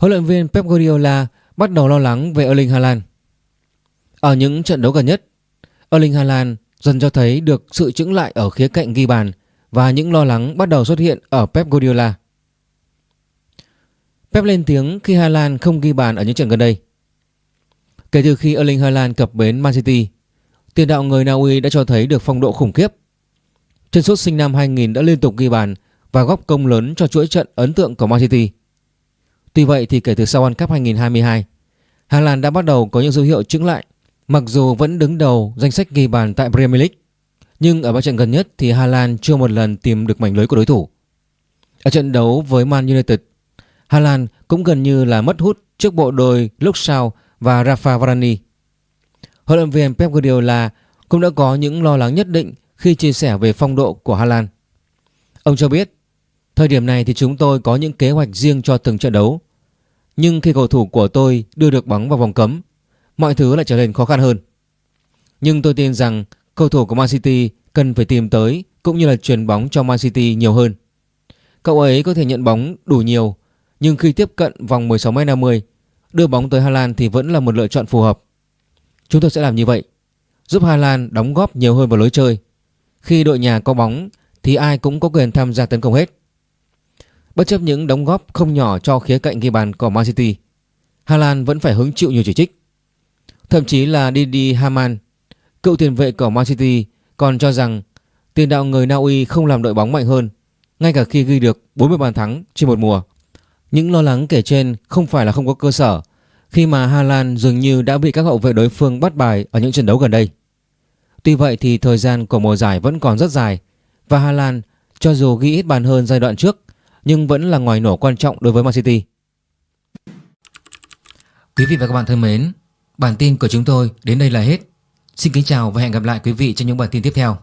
huấn luyện viên Pep Guardiola bắt đầu lo lắng về Erling Haaland. Ở những trận đấu gần nhất, Erling Haaland dần cho thấy được sự chững lại ở khía cạnh ghi bàn và những lo lắng bắt đầu xuất hiện ở Pep Guardiola. Pep lên tiếng khi Haaland không ghi bàn ở những trận gần đây. Kể từ khi Erling Haaland cập bến Man City, tiền đạo người Na Uy đã cho thấy được phong độ khủng khiếp. Chân sút sinh năm 2000 đã liên tục ghi bàn và góp công lớn cho chuỗi trận ấn tượng của Man City. Tuy vậy thì kể từ sau World Cup 2022, Hà Lan đã bắt đầu có những dấu hiệu chững lại. Mặc dù vẫn đứng đầu danh sách ghi bàn tại Premier League, nhưng ở ba trận gần nhất thì Hà Lan chưa một lần tìm được mảnh lưới của đối thủ. Ở trận đấu với Man United, Hà Lan cũng gần như là mất hút trước bộ đôi Luke và Rafa Varane. Huấn luyện viên Pep Guardiola cũng đã có những lo lắng nhất định khi chia sẻ về phong độ của Hà Lan. Ông cho biết, thời điểm này thì chúng tôi có những kế hoạch riêng cho từng trận đấu. Nhưng khi cầu thủ của tôi đưa được bóng vào vòng cấm, mọi thứ lại trở nên khó khăn hơn. Nhưng tôi tin rằng cầu thủ của Man City cần phải tìm tới cũng như là truyền bóng cho Man City nhiều hơn. Cậu ấy có thể nhận bóng đủ nhiều, nhưng khi tiếp cận vòng 16m50, đưa bóng tới Hà Lan thì vẫn là một lựa chọn phù hợp. Chúng tôi sẽ làm như vậy, giúp Hà Lan đóng góp nhiều hơn vào lối chơi. Khi đội nhà có bóng thì ai cũng có quyền tham gia tấn công hết. Bất chấp những đóng góp không nhỏ cho khía cạnh ghi bàn của Man City, Hà Lan vẫn phải hứng chịu nhiều chỉ trích. Thậm chí là Didi Haman, cựu tiền vệ của Man City còn cho rằng tiền đạo người Na Uy không làm đội bóng mạnh hơn, ngay cả khi ghi được 40 bàn thắng trên một mùa. Những lo lắng kể trên không phải là không có cơ sở khi mà Hà Lan dường như đã bị các hậu vệ đối phương bắt bài ở những trận đấu gần đây. Tuy vậy thì thời gian của mùa giải vẫn còn rất dài và Hà Lan cho dù ghi ít bàn hơn giai đoạn trước nhưng vẫn là ngoài nổ quan trọng đối với Man City. Quý vị và các bạn thân mến, bản tin của chúng tôi đến đây là hết. Xin kính chào và hẹn gặp lại quý vị trong những bản tin tiếp theo.